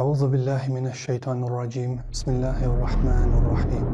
أعوذ بالله من الشيطان الرجيم. بسم الله الرحمن الرحيم.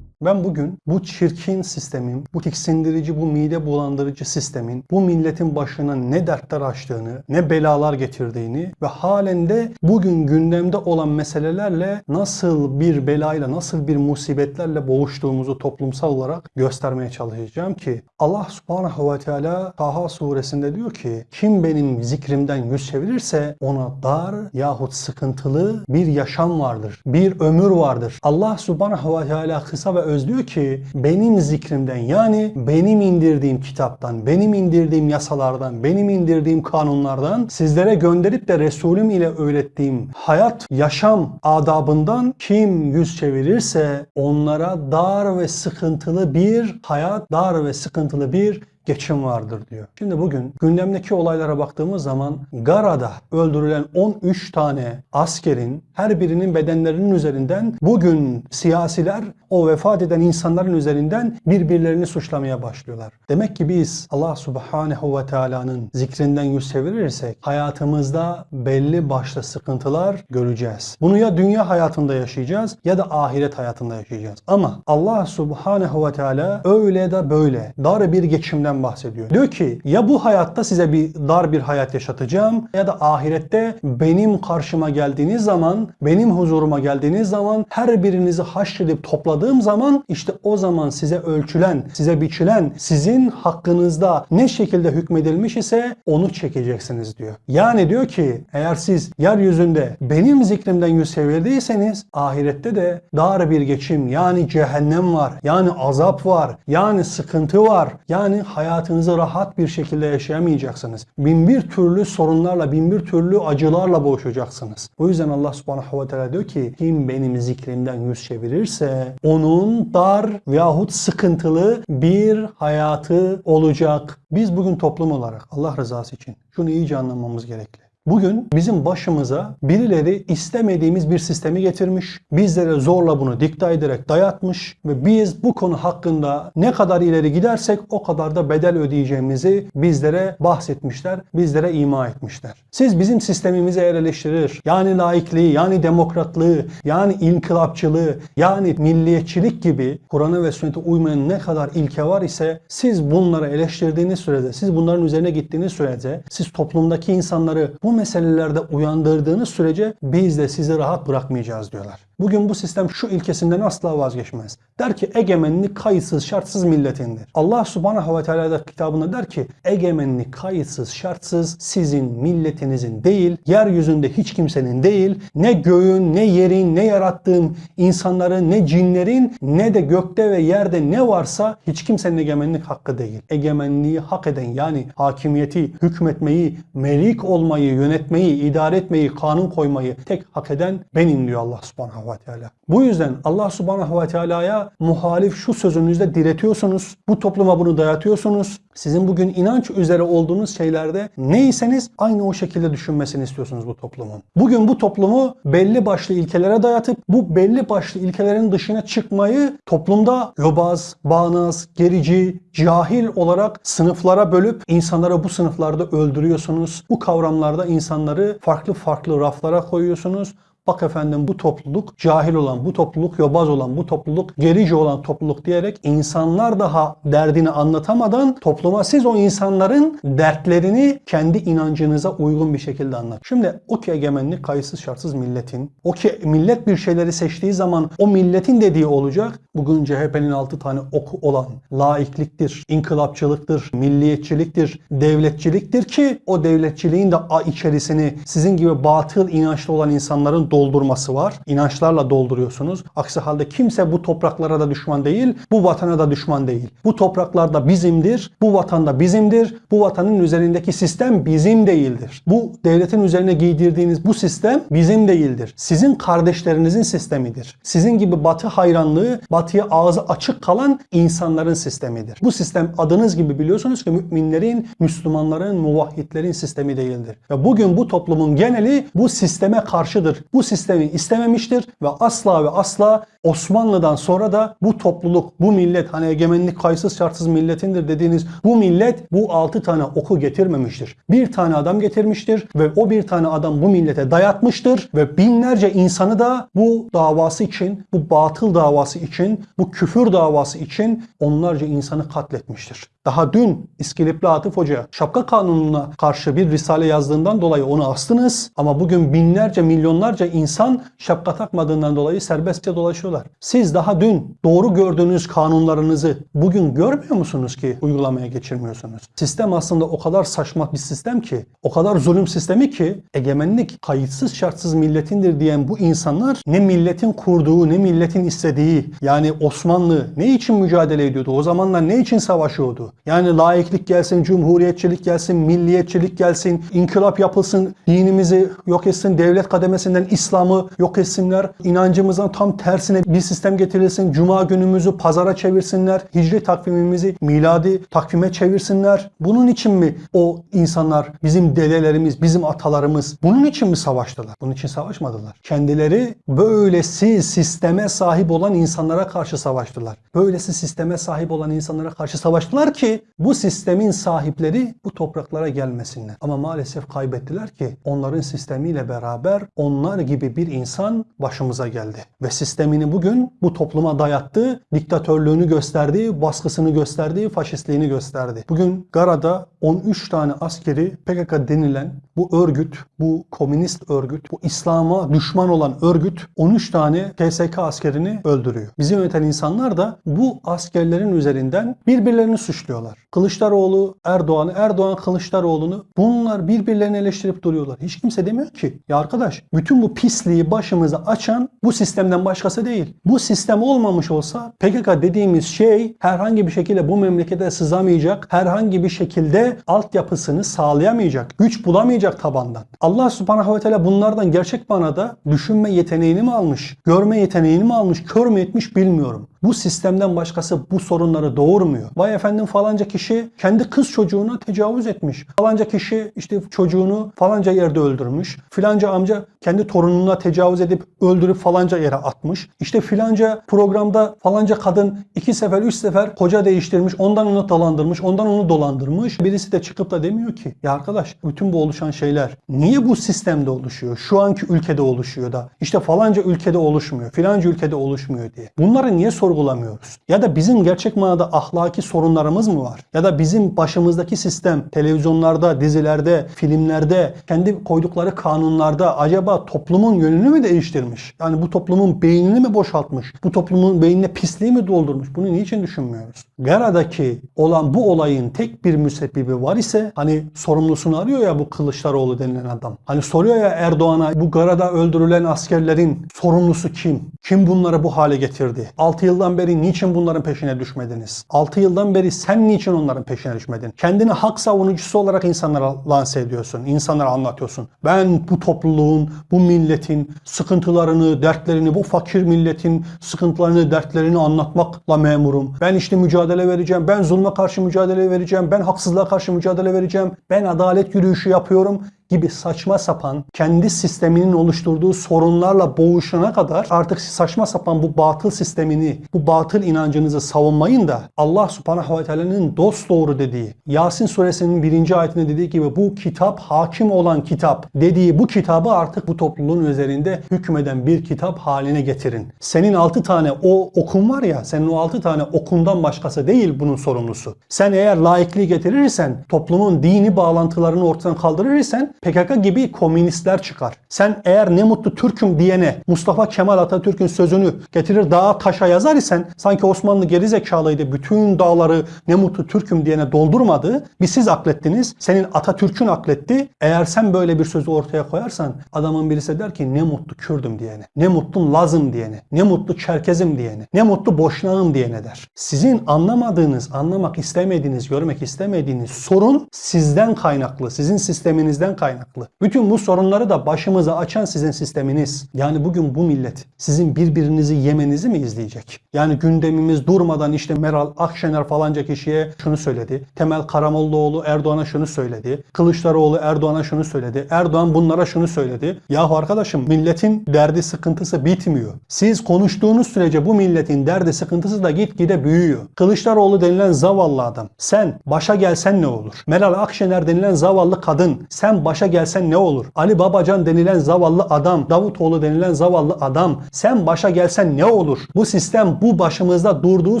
Ben bugün bu çirkin sistemin, bu tiksindirici, bu mide bulandırıcı sistemin bu milletin başına ne dertler açtığını, ne belalar getirdiğini ve halen de bugün gündemde olan meselelerle nasıl bir belayla, nasıl bir musibetlerle boğuştuğumuzu toplumsal olarak göstermeye çalışacağım ki Allah subhanahu ve teala Taha suresinde diyor ki kim benim zikrimden yüz çevirirse ona dar yahut sıkıntılı bir yaşam vardır. Bir ömür vardır. Allah subhanahu ve teala kısa ve öz diyor ki benim zikrimden yani benim indirdiğim kitaptan, benim indirdiğim yasalardan, benim indirdiğim kanunlardan sizlere gönderip de Resulüm ile öğrettiğim hayat, yaşam adabından kim yüz çevirirse onlara dar ve sıkıntılı bir hayat, dar ve sıkıntılı bir geçim vardır diyor. Şimdi bugün gündemdeki olaylara baktığımız zaman Gara'da öldürülen 13 tane askerin her birinin bedenlerinin üzerinden bugün siyasiler o vefat eden insanların üzerinden birbirlerini suçlamaya başlıyorlar. Demek ki biz Allah Subhanahu ve Teala'nın zikrinden yüz çevirirsek hayatımızda belli başlı sıkıntılar göreceğiz. Bunu ya dünya hayatında yaşayacağız ya da ahiret hayatında yaşayacağız. Ama Allah Subhanahu ve Teala öyle de böyle dar bir geçimden bahsediyor. Diyor ki ya bu hayatta size bir dar bir hayat yaşatacağım ya da ahirette benim karşıma geldiğiniz zaman, benim huzuruma geldiğiniz zaman her birinizi haşredip topladığım zaman işte o zaman size ölçülen, size biçilen, sizin hakkınızda ne şekilde hükmedilmiş ise onu çekeceksiniz diyor. Yani diyor ki eğer siz yeryüzünde benim zikrimden yüz çevirdiyseniz ahirette de dar bir geçim yani cehennem var, yani azap var, yani sıkıntı var, yani hayatınızı rahat bir şekilde yaşayamayacaksınız. Bin bir türlü sorunlarla, bin bir türlü acılarla boğuşacaksınız. O yüzden Allah subhanahu ve teala diyor ki kim benim zikrimden yüz çevirirse onun dar veyahut sıkıntılı bir hayatı olacak. Biz bugün toplum olarak Allah rızası için şunu iyice anlamamız gerekli. Bugün bizim başımıza birileri istemediğimiz bir sistemi getirmiş, bizlere zorla bunu dikta ederek dayatmış ve biz bu konu hakkında ne kadar ileri gidersek o kadar da bedel ödeyeceğimizi bizlere bahsetmişler, bizlere ima etmişler. Siz bizim sistemimizi eğer eleştirir, yani laikliği, yani demokratlığı, yani inkılapçılığı, yani milliyetçilik gibi Kur'an'a ve sünnete uymayan ne kadar ilke var ise siz bunları eleştirdiğiniz sürede, siz bunların üzerine gittiğiniz sürece, siz toplumdaki insanları bu meselelerde uyandırdığınız sürece biz de sizi rahat bırakmayacağız diyorlar. Bugün bu sistem şu ilkesinden asla vazgeçmez. Der ki egemenlik kayıtsız şartsız milletindir. Allah subhanahu ve teala da kitabında der ki egemenlik kayıtsız şartsız sizin milletinizin değil, yeryüzünde hiç kimsenin değil, ne göğün, ne yerin, ne yarattığım insanların, ne cinlerin, ne de gökte ve yerde ne varsa hiç kimsenin egemenlik hakkı değil. Egemenliği hak eden yani hakimiyeti, hükmetmeyi, melik olmayı, yönetmeyi, idare etmeyi, kanun koymayı tek hak eden benim diyor Allah subhanahu ve teala. Bu yüzden Allah subhanahu ve teala'ya muhalif şu sözünüzde diretiyorsunuz. Bu topluma bunu dayatıyorsunuz. Sizin bugün inanç üzere olduğunuz şeylerde neyseniz aynı o şekilde düşünmesini istiyorsunuz bu toplumun. Bugün bu toplumu belli başlı ilkelere dayatıp bu belli başlı ilkelerin dışına çıkmayı toplumda yobaz, bağnaz, gerici, cahil olarak sınıflara bölüp insanları bu sınıflarda öldürüyorsunuz. Bu kavramlarda insanları farklı farklı raflara koyuyorsunuz. Bak efendim bu topluluk cahil olan, bu topluluk yobaz olan, bu topluluk gerici olan topluluk diyerek insanlar daha derdini anlatamadan topluma siz o insanların dertlerini kendi inancınıza uygun bir şekilde anlat. Şimdi o ki egemenlik kayıtsız şartsız milletin, o ki millet bir şeyleri seçtiği zaman o milletin dediği olacak. Bugün CHP'nin 6 tane oku olan laikliktir, inkılapçılıktır, milliyetçiliktir, devletçiliktir ki o devletçiliğin de içerisini sizin gibi batıl inançlı olan insanların doldurması var. İnançlarla dolduruyorsunuz. Aksi halde kimse bu topraklara da düşman değil, bu vatana da düşman değil. Bu topraklar da bizimdir, bu vatan da bizimdir. Bu vatanın üzerindeki sistem bizim değildir. Bu devletin üzerine giydirdiğiniz bu sistem bizim değildir. Sizin kardeşlerinizin sistemidir. Sizin gibi batı hayranlığı, batıya ağzı açık kalan insanların sistemidir. Bu sistem adınız gibi biliyorsunuz ki müminlerin, Müslümanların, muvahhidlerin sistemi değildir. Ve bugün bu toplumun geneli bu sisteme karşıdır. Bu sistemi istememiştir ve asla ve asla Osmanlı'dan sonra da bu topluluk, bu millet hani egemenlik kayıtsız şartsız milletindir dediğiniz bu millet bu 6 tane oku getirmemiştir. Bir tane adam getirmiştir ve o bir tane adam bu millete dayatmıştır ve binlerce insanı da bu davası için, bu batıl davası için, bu küfür davası için onlarca insanı katletmiştir. Daha dün İskilipli Atıf Hoca şapka kanununa karşı bir risale yazdığından dolayı onu astınız ama bugün binlerce milyonlarca insan şapka takmadığından dolayı serbestçe dolaşıyorlar. Siz daha dün doğru gördüğünüz kanunlarınızı bugün görmüyor musunuz ki uygulamaya geçirmiyorsunuz? Sistem aslında o kadar saçma bir sistem ki, o kadar zulüm sistemi ki egemenlik kayıtsız şartsız milletindir diyen bu insanlar ne milletin kurduğu ne milletin istediği yani Osmanlı ne için mücadele ediyordu? O zamanlar ne için savaşıyordu? Yani laiklik gelsin, cumhuriyetçilik gelsin, milliyetçilik gelsin, inkılap yapılsın, dinimizi yok etsin, devlet kademesinden İslam'ı yok etsinler, inancımızın tam tersine bir sistem getirilsin, cuma günümüzü pazara çevirsinler, hicri takvimimizi miladi takvime çevirsinler. Bunun için mi o insanlar, bizim dedelerimiz, bizim atalarımız bunun için mi savaştılar? Bunun için savaşmadılar. Kendileri böylesi sisteme sahip olan insanlara karşı savaştılar. Böylesi sisteme sahip olan insanlara karşı savaştılar ki bu sistemin sahipleri bu topraklara gelmesinler. Ama maalesef kaybettiler ki onların sistemiyle beraber onlar gibi bir insan başımıza geldi. Ve sistemini bugün bu topluma dayattı, diktatörlüğünü gösterdi, baskısını gösterdi, faşistliğini gösterdi. Bugün Gara'da 13 tane askeri PKK denilen bu örgüt, bu komünist örgüt, bu İslam'a düşman olan örgüt 13 tane TSK askerini öldürüyor. Bizi yöneten insanlar da bu askerlerin üzerinden birbirlerini suçluyorlar. Kılıçdaroğlu Erdoğan'ı, Erdoğan Kılıçdaroğlu'nu bunlar birbirlerini eleştirip duruyorlar. Hiç kimse demiyor ki ya arkadaş bütün bu pisliği başımıza açan bu sistemden başkası değil. Bu sistem olmamış olsa PKK dediğimiz şey herhangi bir şekilde bu memlekete sızamayacak, herhangi bir şekilde altyapısını sağlayamayacak, güç bulamayacak tabandan. Allah subhanahu ve teala bunlardan gerçek manada düşünme yeteneğini mi almış, görme yeteneğini mi almış, kör mü etmiş bilmiyorum. Bu sistemden başkası bu sorunları doğurmuyor. Vay efendim falanca kişi kendi kız çocuğuna tecavüz etmiş. Falanca kişi işte çocuğunu falanca yerde öldürmüş. Filanca amca kendi torununa tecavüz edip öldürüp falanca yere atmış. İşte filanca programda falanca kadın iki sefer üç sefer koca değiştirmiş. Ondan onu dolandırmış. Ondan onu dolandırmış. Birisi de çıkıp da demiyor ki ya arkadaş bütün bu oluşan şeyler niye bu sistemde oluşuyor? Şu anki ülkede oluşuyor da işte falanca ülkede oluşmuyor. Filanca ülkede oluşmuyor diye. Bunları niye sorgulamıyoruz? Ya da bizim gerçek manada ahlaki sorunlarımız mı var? Ya da bizim başımızdaki sistem televizyonlarda, dizilerde, filmlerde, kendi koydukları kanunlarda acaba toplumun yönünü mü değiştirmiş? Yani bu toplumun beynini mi boşaltmış? Bu toplumun beynine pisliği mi doldurmuş? Bunu niçin düşünmüyoruz? Gara'daki olan bu olayın tek bir müsebbibi var ise hani sorumlusunu arıyor ya bu Kılıçdaroğlu denilen adam. Hani soruyor ya Erdoğan'a bu Gara'da öldürülen askerlerin sorumlusu kim? Kim bunları bu hale getirdi? 6 yıldan beri niçin bunların peşine düşmediniz? 6 yıldan beri sen niçin onların peşine düşmedin? Kendini hak savunucusu olarak insanlara lanse ediyorsun. insanlara anlatıyorsun. Ben bu topluluğun, bu milletin sıkıntılarını, dertlerini, bu fakir milletin sıkıntılarını, dertlerini anlatmakla memurum. Ben işte mücadele vereceğim. Ben zulme karşı mücadele vereceğim. Ben haksızlığa karşı mücadele vereceğim. Ben adalet yürüyüşü yapıyorum gibi saçma sapan kendi sisteminin oluşturduğu sorunlarla boğuşana kadar artık saçma sapan bu batıl sistemini, bu batıl inancınızı savunmayın da Allah subhanahu ve teala'nın dost doğru dediği, Yasin suresinin birinci ayetinde dediği gibi bu kitap hakim olan kitap dediği bu kitabı artık bu topluluğun üzerinde hükmeden bir kitap haline getirin. Senin altı tane o okun var ya, senin o altı tane okundan başkası değil bunun sorumlusu. Sen eğer laikliği getirirsen, toplumun dini bağlantılarını ortadan kaldırırsan PKK gibi komünistler çıkar. Sen eğer ne mutlu Türk'üm diyene Mustafa Kemal Atatürk'ün sözünü getirir dağa taşa yazar isen sanki Osmanlı geri zekalıydı bütün dağları ne mutlu Türk'üm diyene doldurmadı. Bir siz aklettiniz. Senin Atatürk'ün akletti. Eğer sen böyle bir sözü ortaya koyarsan adamın birisi der ki ne mutlu Kürdüm diyene. Ne mutlu Lazım diyene. Ne mutlu Çerkezim diyene. Ne mutlu Boşnağım diyene der. Sizin anlamadığınız, anlamak istemediğiniz, görmek istemediğiniz sorun sizden kaynaklı. Sizin sisteminizden kaynaklı kaynaklı. Bütün bu sorunları da başımıza açan sizin sisteminiz. Yani bugün bu millet sizin birbirinizi yemenizi mi izleyecek? Yani gündemimiz durmadan işte Meral Akşener falanca kişiye şunu söyledi. Temel Karamollaoğlu Erdoğan'a şunu söyledi. Kılıçdaroğlu Erdoğan'a şunu söyledi. Erdoğan bunlara şunu söyledi. Yahu arkadaşım milletin derdi sıkıntısı bitmiyor. Siz konuştuğunuz sürece bu milletin derdi sıkıntısı da gitgide büyüyor. Kılıçdaroğlu denilen zavallı adam. Sen başa gelsen ne olur? Meral Akşener denilen zavallı kadın. Sen başa gelsen ne olur? Ali Babacan denilen zavallı adam. Davutoğlu denilen zavallı adam. Sen başa gelsen ne olur? Bu sistem bu başımızda durduğu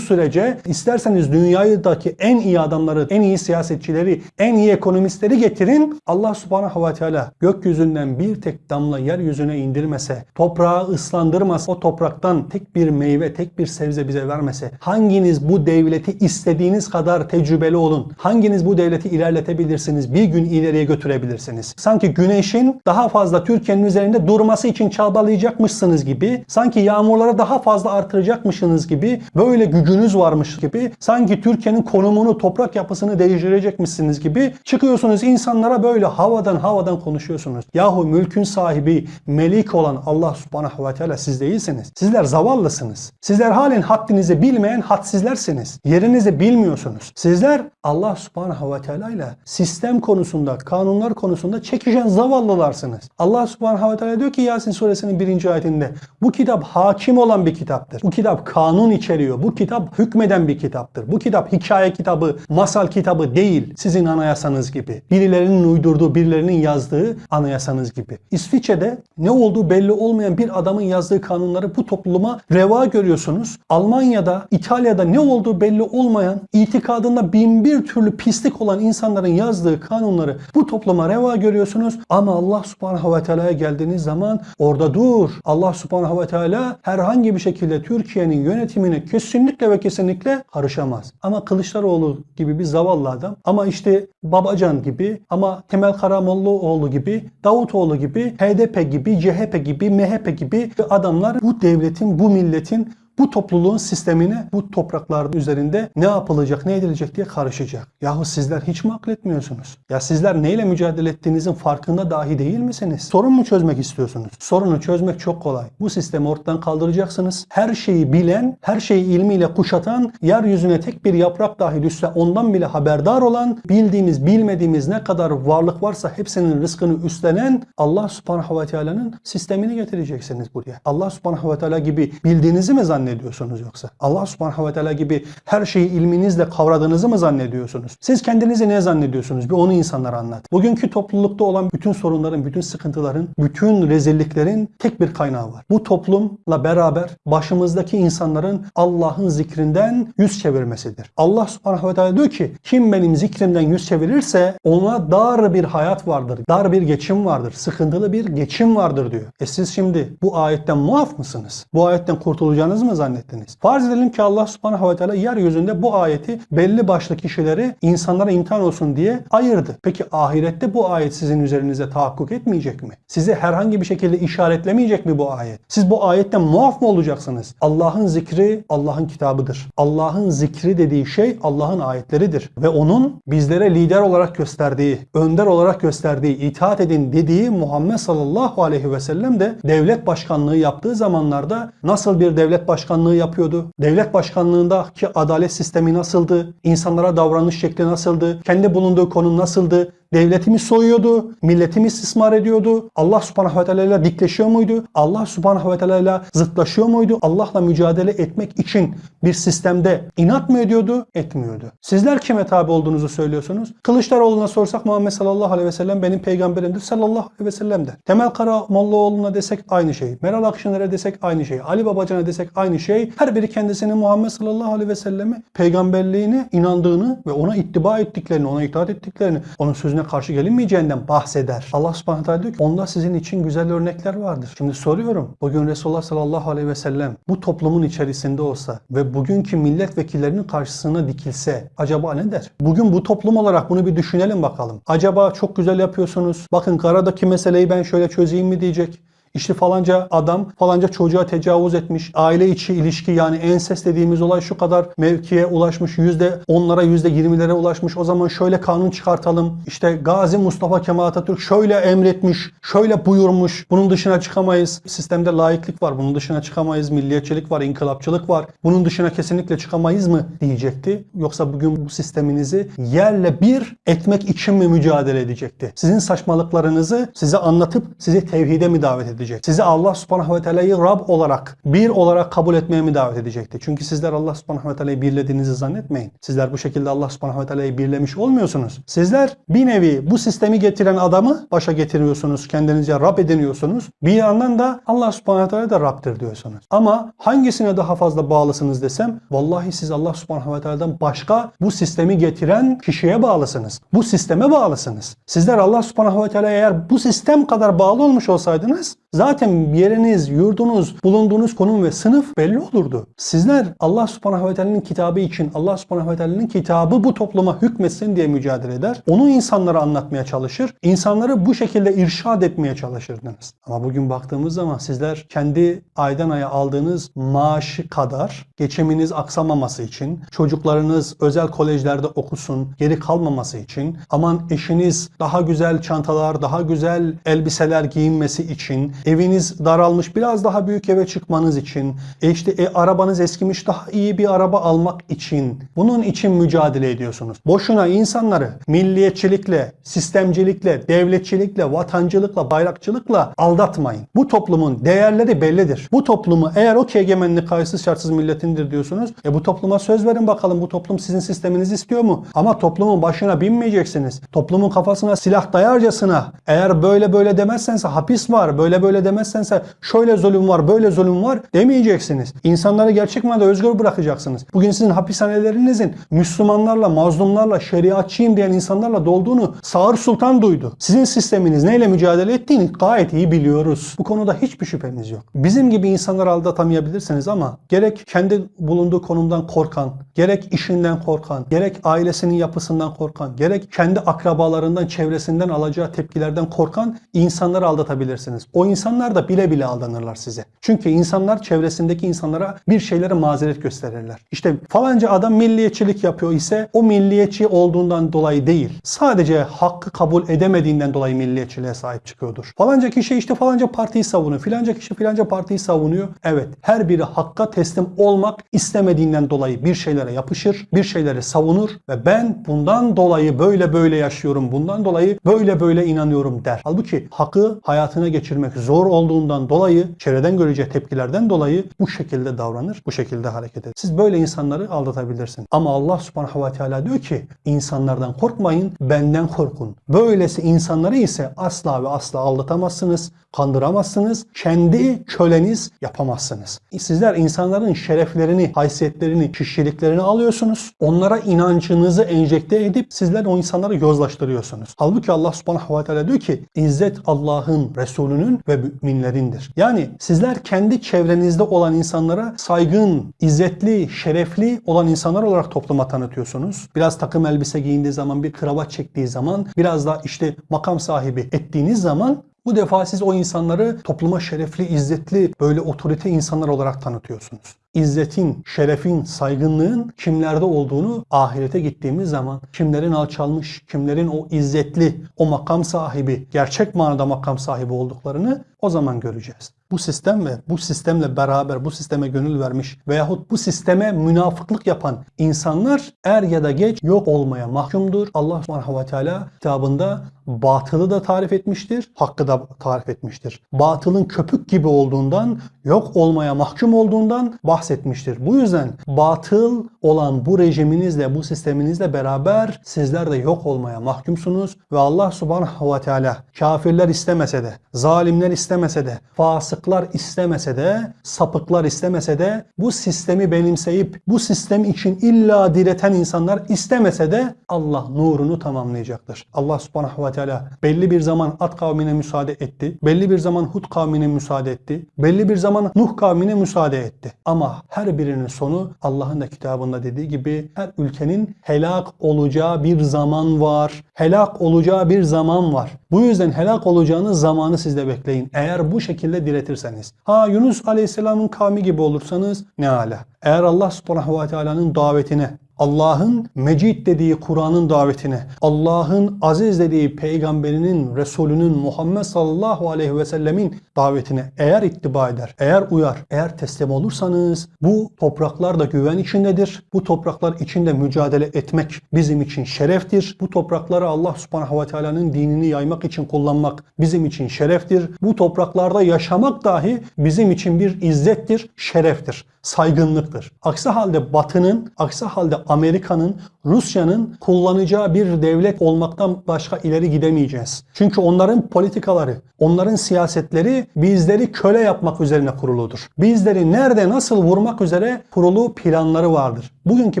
sürece isterseniz dünyadaki en iyi adamları, en iyi siyasetçileri, en iyi ekonomistleri getirin. Allah subhanahu ve teala gökyüzünden bir tek damla yeryüzüne indirmese, toprağı ıslandırmasa, o topraktan tek bir meyve, tek bir sebze bize vermese, hanginiz bu devleti istediğiniz kadar tecrübeli olun, hanginiz bu devleti ilerletebilirsiniz, bir gün ileriye götürebilirsiniz. Sanki güneşin daha fazla Türkiye'nin üzerinde durması için çabalayacakmışsınız gibi, sanki yağmurları daha fazla artıracakmışsınız gibi, böyle gücünüz varmış gibi, sanki Türkiye'nin konumunu, toprak yapısını değiştirecekmişsiniz gibi çıkıyorsunuz insanlara böyle havadan havadan konuşuyorsunuz. Yahu mülkün sahibi, melik olan Allah subhanahu ve teala siz değilsiniz. Sizler zavallısınız. Sizler halen haddinizi bilmeyen hadsizlersiniz. Yerinizi bilmiyorsunuz. Sizler Allah subhanahu ve teala ile sistem konusunda, kanunlar konusunda çekişen zavallalarsınız. Allah subhanahu ve teala diyor ki Yasin suresinin birinci ayetinde bu kitap hakim olan bir kitaptır. Bu kitap kanun içeriyor. Bu kitap hükmeden bir kitaptır. Bu kitap hikaye kitabı, masal kitabı değil. Sizin anayasanız gibi. Birilerinin uydurduğu, birilerinin yazdığı anayasanız gibi. İsviçre'de ne olduğu belli olmayan bir adamın yazdığı kanunları bu topluma reva görüyorsunuz. Almanya'da, İtalya'da ne olduğu belli olmayan, itikadında bin bir türlü pislik olan insanların yazdığı kanunları bu topluma reva görüyorsunuz. Ama Allah subhanahu ve teala'ya geldiğiniz zaman orada dur. Allah subhanahu ve teala herhangi bir şekilde Türkiye'nin yönetimine kesinlikle ve kesinlikle karışamaz. Ama Kılıçdaroğlu gibi bir zavallı adam ama işte Babacan gibi ama Temel Karamollaoğlu gibi Davutoğlu gibi HDP gibi CHP gibi MHP gibi adamlar bu devletin bu milletin bu topluluğun sistemine bu toprakların üzerinde ne yapılacak, ne edilecek diye karışacak. Yahu sizler hiç mi akletmiyorsunuz? Ya sizler neyle mücadele ettiğinizin farkında dahi değil misiniz? Sorun mu çözmek istiyorsunuz? Sorunu çözmek çok kolay. Bu sistemi ortadan kaldıracaksınız. Her şeyi bilen, her şeyi ilmiyle kuşatan, yeryüzüne tek bir yaprak dahi düşse ondan bile haberdar olan, bildiğimiz, bilmediğimiz ne kadar varlık varsa hepsinin rızkını üstlenen Allah subhanahu ve teala'nın sistemini getireceksiniz buraya. Allah subhanahu ve teala gibi bildiğinizi mi zannediyorsunuz? Zannediyorsunuz yoksa? Allah subhanahu ve teala gibi her şeyi ilminizle kavradığınızı mı zannediyorsunuz? Siz kendinizi ne zannediyorsunuz? Bir onu insanlara anlat. Bugünkü toplulukta olan bütün sorunların, bütün sıkıntıların, bütün rezilliklerin tek bir kaynağı var. Bu toplumla beraber başımızdaki insanların Allah'ın zikrinden yüz çevirmesidir. Allah subhanahu ve teala diyor ki kim benim zikrimden yüz çevirirse ona dar bir hayat vardır. Dar bir geçim vardır. Sıkıntılı bir geçim vardır diyor. E siz şimdi bu ayetten muaf mısınız? Bu ayetten kurtulacağınız mı zannettiniz? Farz edelim ki Allah subhanahu ve teala yeryüzünde bu ayeti belli başlı kişileri insanlara imtihan olsun diye ayırdı. Peki ahirette bu ayet sizin üzerinize tahakkuk etmeyecek mi? Sizi herhangi bir şekilde işaretlemeyecek mi bu ayet? Siz bu ayetten muaf mı olacaksınız? Allah'ın zikri Allah'ın kitabıdır. Allah'ın zikri dediği şey Allah'ın ayetleridir. Ve onun bizlere lider olarak gösterdiği, önder olarak gösterdiği, itaat edin dediği Muhammed sallallahu aleyhi ve sellem de devlet başkanlığı yaptığı zamanlarda nasıl bir devlet başkanlığı yapıyordu? Devlet başkanlığındaki adalet sistemi nasıldı? İnsanlara davranış şekli nasıldı? Kendi bulunduğu konum nasıldı? Devletimi soyuyordu, milletimi istismar ediyordu. Allah subhanahu ve teala ile dikleşiyor muydu? Allah subhanahu ve teala ile zıtlaşıyor muydu? Allah'la mücadele etmek için bir sistemde inat mı ediyordu? Etmiyordu. Sizler kime tabi olduğunuzu söylüyorsunuz? Kılıçdaroğlu'na sorsak Muhammed sallallahu aleyhi ve sellem benim peygamberimdir sallallahu aleyhi ve sellem der. Temel Karamollaoğlu'na desek aynı şey. Meral Akşener'e desek aynı şey. Ali Babacan'a desek aynı şey. Her biri kendisini Muhammed sallallahu aleyhi ve selleme peygamberliğine inandığını ve ona ittiba ettiklerini, ona itaat ettiklerini, onun sözüne karşı gelinmeyeceğinden bahseder. Allah subhanahu teala diyor ki onda sizin için güzel örnekler vardır. Şimdi soruyorum. Bugün Resulullah sallallahu aleyhi ve sellem bu toplumun içerisinde olsa ve bugünkü milletvekillerinin karşısına dikilse acaba ne der? Bugün bu toplum olarak bunu bir düşünelim bakalım. Acaba çok güzel yapıyorsunuz. Bakın karadaki meseleyi ben şöyle çözeyim mi diyecek. İşte falanca adam falanca çocuğa tecavüz etmiş. Aile içi ilişki yani ensest dediğimiz olay şu kadar mevkiye ulaşmış. Yüzde onlara yüzde yirmilere ulaşmış. O zaman şöyle kanun çıkartalım. İşte Gazi Mustafa Kemal Atatürk şöyle emretmiş. Şöyle buyurmuş. Bunun dışına çıkamayız. Sistemde laiklik var. Bunun dışına çıkamayız. Milliyetçilik var. inkılapçılık var. Bunun dışına kesinlikle çıkamayız mı diyecekti. Yoksa bugün bu sisteminizi yerle bir etmek için mi mücadele edecekti? Sizin saçmalıklarınızı size anlatıp sizi tevhide mi davet edecek? Sizi Allah subhanahu ve teala'yı Rab olarak, bir olarak kabul etmeye mi davet edecekti? Çünkü sizler Allah subhanahu ve teala'yı birlediğinizi zannetmeyin. Sizler bu şekilde Allah subhanahu ve teala'yı birlemiş olmuyorsunuz. Sizler bir nevi bu sistemi getiren adamı başa getiriyorsunuz. Kendinizce Rab ediniyorsunuz. Bir yandan da Allah subhanahu ve teala da Rab'dir diyorsunuz. Ama hangisine daha fazla bağlısınız desem vallahi siz Allah subhanahu ve teala'dan başka bu sistemi getiren kişiye bağlısınız. Bu sisteme bağlısınız. Sizler Allah subhanahu ve teala'ya eğer bu sistem kadar bağlı olmuş olsaydınız zaten yeriniz, yurdunuz, bulunduğunuz konum ve sınıf belli olurdu. Sizler Allah subhanahu ve teala'nın kitabı için Allah subhanahu ve teala'nın kitabı bu topluma hükmetsin diye mücadele eder. Onu insanlara anlatmaya çalışır. İnsanları bu şekilde irşad etmeye çalışırdınız. Ama bugün baktığımız zaman sizler kendi aydan aya aldığınız maaşı kadar geçiminiz aksamaması için, çocuklarınız özel kolejlerde okusun, geri kalmaması için, aman eşiniz daha güzel çantalar, daha güzel elbiseler giyinmesi için, eviniz daralmış biraz daha büyük eve çıkmanız için, e işte e, arabanız eskimiş daha iyi bir araba almak için, bunun için mücadele ediyorsunuz. Boşuna insanları milliyetçilikle, sistemcilikle, devletçilikle, vatancılıkla, bayrakçılıkla aldatmayın. Bu toplumun değerleri bellidir. Bu toplumu eğer o ki kayıtsız şartsız milletindir diyorsunuz. E bu topluma söz verin bakalım bu toplum sizin sisteminizi istiyor mu? Ama toplumun başına binmeyeceksiniz. Toplumun kafasına silah dayarcasına eğer böyle böyle demezsense hapis var, böyle böyle demezsense şöyle zulüm var, böyle zulüm var demeyeceksiniz. İnsanları gerçek manada özgür bırakacaksınız. Bugün sizin hapishanelerinizin Müslümanlarla, mazlumlarla, şeriatçıyım diyen insanlarla dolduğunu Sağır Sultan duydu. Sizin sisteminiz neyle mücadele ettiğini gayet iyi biliyoruz. Bu konuda hiçbir şüphemiz yok. Bizim gibi insanları aldatamayabilirsiniz ama gerek kendi bulunduğu konumdan korkan, gerek işinden korkan, gerek ailesinin yapısından korkan, gerek kendi akrabalarından, çevresinden alacağı tepkilerden korkan insanları aldatabilirsiniz. O insanlar da bile bile aldanırlar size. Çünkü insanlar çevresindeki insanlara bir şeylere mazeret gösterirler. İşte falanca adam milliyetçilik yapıyor ise o milliyetçi olduğundan dolayı değil. Sadece hakkı kabul edemediğinden dolayı milliyetçiliğe sahip çıkıyordur. Falanca kişi işte falanca partiyi savunuyor. Filanca kişi filanca partiyi savunuyor. Evet her biri hakka teslim olmak istemediğinden dolayı bir şeylere yapışır, bir şeyleri savunur ve ben bundan dolayı böyle böyle yaşıyorum, bundan dolayı böyle böyle inanıyorum der. Halbuki hakkı hayatına geçirmek zor olduğundan dolayı, çevreden göreceği tepkilerden dolayı bu şekilde davranır, bu şekilde hareket eder. Siz böyle insanları aldatabilirsiniz. Ama Allah subhanahu ve teala diyor ki insanlardan korkmayın, benden korkun. Böylesi insanları ise asla ve asla aldatamazsınız, kandıramazsınız, kendi köleniz yapamazsınız. Sizler insanların şereflerini, haysiyetlerini, kişiliklerini alıyorsunuz. Onlara inancınızı enjekte edip sizler o insanları yozlaştırıyorsunuz. Halbuki Allah subhanahu ve teala diyor ki İzzet Allah'ın, Resulünün ve müminlerindir. Yani sizler kendi çevrenizde olan insanlara saygın, izzetli, şerefli olan insanlar olarak topluma tanıtıyorsunuz. Biraz takım elbise giyindiği zaman, bir kravat çektiği zaman, biraz da işte makam sahibi ettiğiniz zaman bu defa siz o insanları topluma şerefli, izzetli, böyle otorite insanlar olarak tanıtıyorsunuz. İzzetin, şerefin, saygınlığın kimlerde olduğunu ahirete gittiğimiz zaman kimlerin alçalmış, kimlerin o izzetli, o makam sahibi, gerçek manada makam sahibi olduklarını o zaman göreceğiz. Bu sistem ve bu sistemle beraber bu sisteme gönül vermiş veyahut bu sisteme münafıklık yapan insanlar er ya da geç yok olmaya mahkumdur. Allah subhanahu ve teala kitabında batılı da tarif etmiştir, hakkı da tarif etmiştir. Batılın köpük gibi olduğundan, yok olmaya mahkum olduğundan bahsetmiştir. Bu yüzden batıl olan bu rejiminizle, bu sisteminizle beraber sizler de yok olmaya mahkumsunuz ve Allah subhanahu ve teala kafirler istemese de, zalimler istemese de, fasıklar istemese de, sapıklar istemese de bu sistemi benimseyip bu sistem için illa direten insanlar istemese de Allah nurunu tamamlayacaktır. Allah subhanahu ve teala belli bir zaman At kavmine müsaade etti. Belli bir zaman Hud kavmine müsaade etti. Belli bir zaman Nuh kavmine müsaade etti. Ama Her birinin sonu Allah'ın da kitabında dediği gibi her ülkenin helak olacağı bir zaman var. Helak olacağı bir zaman var. Bu yüzden helak olacağınız zamanı siz de bekleyin. Eğer bu şekilde diretirseniz. Ha Yunus Aleyhisselam'ın kavmi gibi olursanız ne ala. Eğer Allah subhanahu ve teala'nın davetine, Allah'ın Mecid dediği Kur'an'ın davetine, Allah'ın aziz dediği peygamberinin, Resulünün Muhammed sallallahu aleyhi ve sellemin davetine eğer ittiba eder, eğer uyar, eğer teslim olursanız bu topraklar da güven içindedir. Bu topraklar içinde mücadele etmek bizim için şereftir. Bu toprakları Allah subhanahu ve teala'nın dinini yaymak için kullanmak bizim için şereftir. Bu topraklarda yaşamak dahi bizim için bir izzettir, şereftir saygınlıktır. Aksi halde Batı'nın, aksi halde Amerika'nın, Rusya'nın kullanacağı bir devlet olmaktan başka ileri gidemeyeceğiz. Çünkü onların politikaları, onların siyasetleri bizleri köle yapmak üzerine kuruludur. Bizleri nerede nasıl vurmak üzere kurulu planları vardır. Bugünkü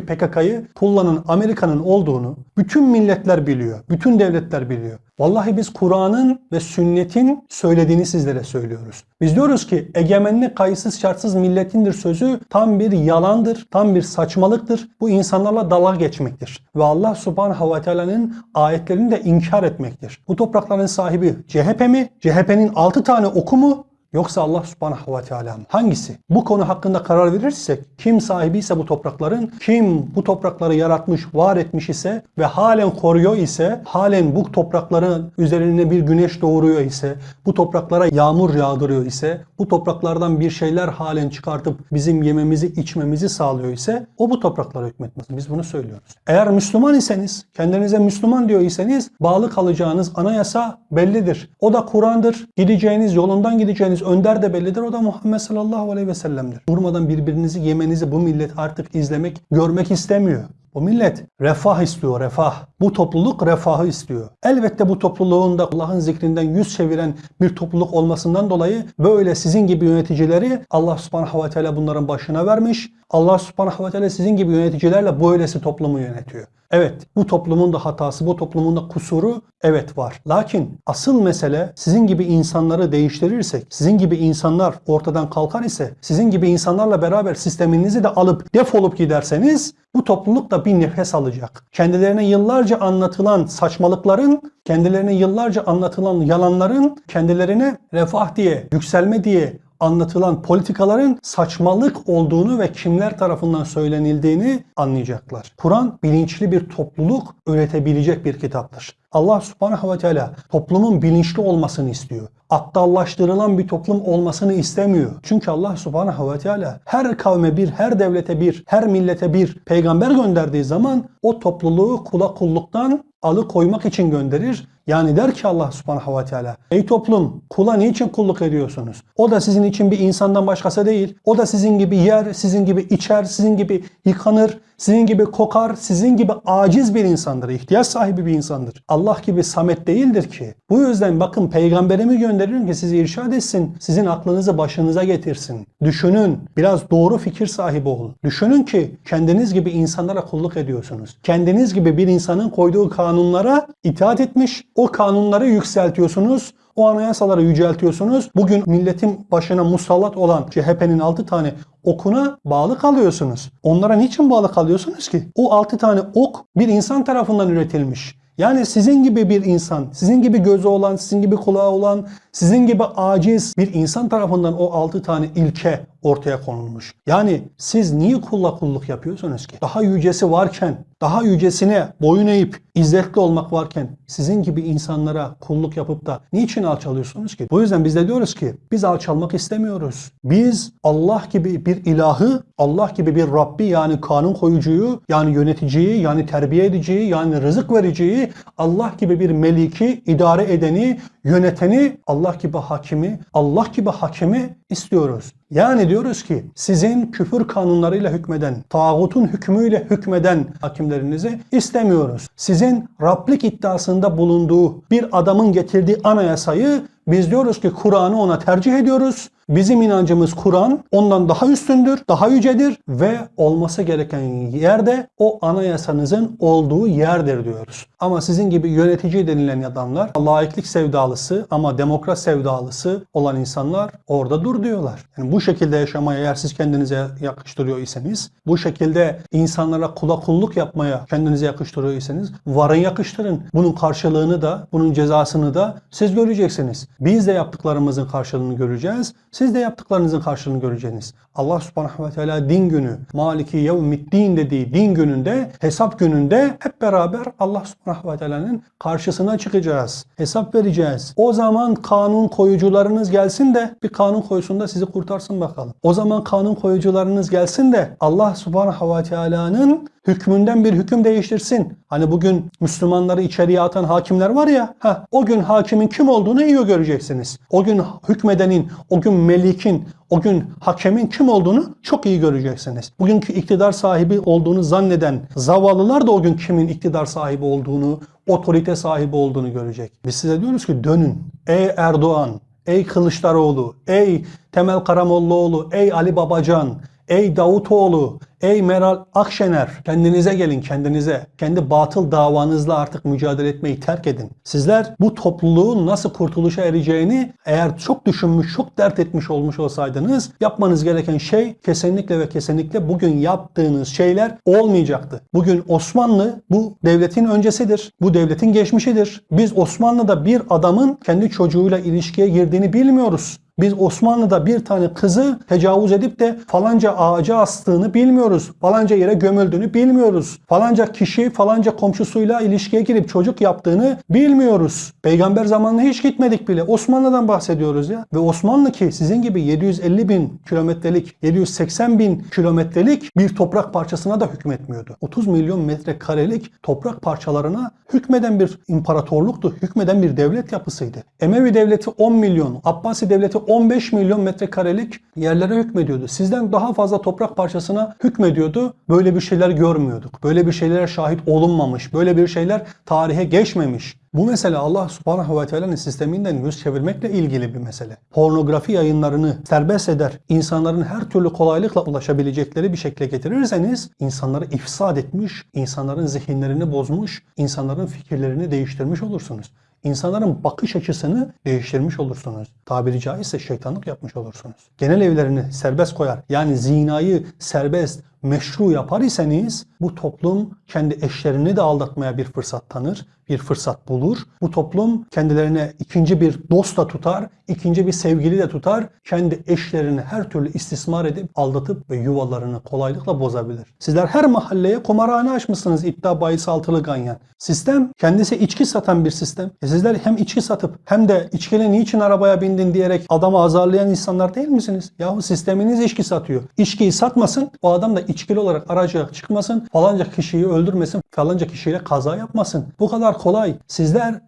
PKK'yı kullanan Amerika'nın olduğunu bütün milletler biliyor, bütün devletler biliyor. Vallahi biz Kur'an'ın ve sünnetin söylediğini sizlere söylüyoruz. Biz diyoruz ki egemenlik kayıtsız şartsız milletindir sözü tam bir yalandır, tam bir saçmalıktır. Bu insanlarla dalga geçmektir. Ve Allah subhanahu ve teala'nın ayetlerini de inkar etmektir. Bu toprakların sahibi CHP mi? CHP'nin 6 tane oku mu? Yoksa Allah subhanahu ve teala mı? Hangisi? Bu konu hakkında karar verirsek kim sahibiyse bu toprakların, kim bu toprakları yaratmış, var etmiş ise ve halen koruyor ise, halen bu toprakların üzerine bir güneş doğuruyor ise, bu topraklara yağmur yağdırıyor ise, bu topraklardan bir şeyler halen çıkartıp bizim yememizi, içmemizi sağlıyor ise o bu topraklara hükmetmez. Biz bunu söylüyoruz. Eğer Müslüman iseniz, kendinize Müslüman diyor iseniz bağlı kalacağınız anayasa bellidir. O da Kur'an'dır. Gideceğiniz, yolundan gideceğiniz önder de bellidir. O da Muhammed sallallahu aleyhi ve sellem'dir. Durmadan birbirinizi yemenizi bu millet artık izlemek, görmek istemiyor. Bu millet refah istiyor, refah. Bu topluluk refahı istiyor. Elbette bu topluluğun da Allah'ın zikrinden yüz çeviren bir topluluk olmasından dolayı böyle sizin gibi yöneticileri Allah subhanahu ve teala bunların başına vermiş. Allah subhanahu ve teala sizin gibi yöneticilerle böylesi toplumu yönetiyor. Evet bu toplumun da hatası, bu toplumun da kusuru evet var. Lakin asıl mesele sizin gibi insanları değiştirirsek, sizin gibi insanlar ortadan kalkar ise, sizin gibi insanlarla beraber sisteminizi de alıp defolup giderseniz bu topluluk da bir nefes alacak. Kendilerine yıllarca anlatılan saçmalıkların, kendilerine yıllarca anlatılan yalanların kendilerine refah diye, yükselme diye anlatılan politikaların saçmalık olduğunu ve kimler tarafından söylenildiğini anlayacaklar. Kur'an bilinçli bir topluluk üretebilecek bir kitaptır. Allah subhanahu ve teala toplumun bilinçli olmasını istiyor. Aptallaştırılan bir toplum olmasını istemiyor. Çünkü Allah subhanahu ve teala her kavme bir, her devlete bir, her millete bir peygamber gönderdiği zaman o topluluğu kula kulluktan alıkoymak için gönderir. Yani der ki Allah subhanahu ve teala ey toplum kula niçin kulluk ediyorsunuz? O da sizin için bir insandan başkası değil. O da sizin gibi yer, sizin gibi içer, sizin gibi yıkanır, sizin gibi kokar, sizin gibi aciz bir insandır. ihtiyaç sahibi bir insandır. Allah gibi samet değildir ki. Bu yüzden bakın peygamberimi gönderirim ki sizi irşad etsin. Sizin aklınızı başınıza getirsin. Düşünün. Biraz doğru fikir sahibi olun. Düşünün ki kendiniz gibi insanlara kulluk ediyorsunuz. Kendiniz gibi bir insanın koyduğu kanunlara itaat etmiş, o kanunları yükseltiyorsunuz. O anayasaları yüceltiyorsunuz. Bugün milletin başına musallat olan CHP'nin 6 tane okuna bağlı kalıyorsunuz. Onlara niçin bağlı kalıyorsunuz ki? O 6 tane ok bir insan tarafından üretilmiş. Yani sizin gibi bir insan, sizin gibi gözü olan, sizin gibi kulağı olan, sizin gibi aciz bir insan tarafından o 6 tane ilke ortaya konulmuş. Yani siz niye kulla kulluk yapıyorsunuz ki? Daha yücesi varken, daha yücesine boyun eğip izzetli olmak varken sizin gibi insanlara kulluk yapıp da niçin alçalıyorsunuz ki? Bu yüzden biz de diyoruz ki biz alçalmak istemiyoruz. Biz Allah gibi bir ilahı, Allah gibi bir Rabbi yani kanun koyucuyu, yani yöneticiyi, yani terbiye ediciyi, yani rızık vericiyi, Allah gibi bir meliki, idare edeni, yöneteni, Allah gibi hakimi, Allah gibi hakimi istiyoruz. Yani diyoruz ki sizin küfür kanunlarıyla hükmeden, tağutun hükmüyle hükmeden hakimlerinizi istemiyoruz. Sizin Rablik iddiasında bulunduğu bir adamın getirdiği anayasayı Biz diyoruz ki Kur'an'ı ona tercih ediyoruz. Bizim inancımız Kur'an ondan daha üstündür, daha yücedir ve olması gereken yerde o anayasanızın olduğu yerdir diyoruz. Ama sizin gibi yönetici denilen adamlar laiklik sevdalısı ama demokrat sevdalısı olan insanlar orada dur diyorlar. Yani bu şekilde yaşamaya eğer siz kendinize yakıştırıyor iseniz, bu şekilde insanlara kula kulluk yapmaya kendinize yakıştırıyor iseniz varın yakıştırın. Bunun karşılığını da, bunun cezasını da siz göreceksiniz. Biz de yaptıklarımızın karşılığını göreceğiz. Siz de yaptıklarınızın karşılığını göreceksiniz. Allah subhanahu ve teala din günü, maliki yevmiddin dediği din gününde, hesap gününde hep beraber Allah subhanahu ve teala'nın karşısına çıkacağız. Hesap vereceğiz. O zaman kanun koyucularınız gelsin de bir kanun koysun da sizi kurtarsın bakalım. O zaman kanun koyucularınız gelsin de Allah subhanahu ve teala'nın hükmünden bir hüküm değiştirsin. Hani bugün Müslümanları içeriye atan hakimler var ya, heh, o gün hakimin kim olduğunu iyi göreceksiniz. O gün hükmedenin, o gün melikin, o gün hakemin kim olduğunu çok iyi göreceksiniz. Bugünkü iktidar sahibi olduğunu zanneden zavallılar da o gün kimin iktidar sahibi olduğunu, otorite sahibi olduğunu görecek. Biz size diyoruz ki dönün. Ey Erdoğan, ey Kılıçdaroğlu, ey Temel Karamollaoğlu, ey Ali Babacan, ey Davutoğlu, ey Meral Akşener kendinize gelin kendinize. Kendi batıl davanızla artık mücadele etmeyi terk edin. Sizler bu topluluğun nasıl kurtuluşa ereceğini eğer çok düşünmüş, çok dert etmiş olmuş olsaydınız yapmanız gereken şey kesinlikle ve kesinlikle bugün yaptığınız şeyler olmayacaktı. Bugün Osmanlı bu devletin öncesidir. Bu devletin geçmişidir. Biz Osmanlı'da bir adamın kendi çocuğuyla ilişkiye girdiğini bilmiyoruz. Biz Osmanlı'da bir tane kızı tecavüz edip de falanca ağaca astığını bilmiyoruz. Falanca yere gömüldüğünü bilmiyoruz. Falanca kişi falanca komşusuyla ilişkiye girip çocuk yaptığını bilmiyoruz. Peygamber zamanına hiç gitmedik bile. Osmanlı'dan bahsediyoruz ya. Ve Osmanlı ki sizin gibi 750 bin kilometrelik, 780 bin kilometrelik bir toprak parçasına da hükmetmiyordu. 30 milyon metrekarelik toprak parçalarına hükmeden bir imparatorluktu. Hükmeden bir devlet yapısıydı. Emevi devleti 10 milyon, Abbasi devleti 15 milyon metrekarelik yerlere hükmediyordu. Sizden daha fazla toprak parçasına hükmediyordu. Böyle bir şeyler görmüyorduk. Böyle bir şeylere şahit olunmamış. Böyle bir şeyler tarihe geçmemiş. Bu mesele Allah subhanahu ve teala'nın sisteminden yüz çevirmekle ilgili bir mesele. Pornografi yayınlarını serbest eder, insanların her türlü kolaylıkla ulaşabilecekleri bir şekle getirirseniz insanları ifsad etmiş, insanların zihinlerini bozmuş, insanların fikirlerini değiştirmiş olursunuz. İnsanların bakış açısını değiştirmiş olursunuz. Tabiri caizse şeytanlık yapmış olursunuz. Genel evlerini serbest koyar. Yani zinayı serbest, meşru yapar iseniz bu toplum kendi eşlerini de aldatmaya bir fırsat tanır, bir fırsat bulur. Bu toplum kendilerine ikinci bir dost da tutar, ikinci bir sevgili de tutar. Kendi eşlerini her türlü istismar edip aldatıp ve yuvalarını kolaylıkla bozabilir. Sizler her mahalleye kumarhane açmışsınız iddia bahis altılı ganyan. Sistem kendisi içki satan bir sistem. E sizler hem içki satıp hem de içkiyle niçin arabaya bindin diyerek adamı azarlayan insanlar değil misiniz? Yahu sisteminiz içki satıyor. İçkiyi satmasın, o adam da içkili olarak araca çıkmasın, falanca kişiyi öldürmesin, falanca kişiyle kaza yapmasın. Bu kadar kolay. Sizler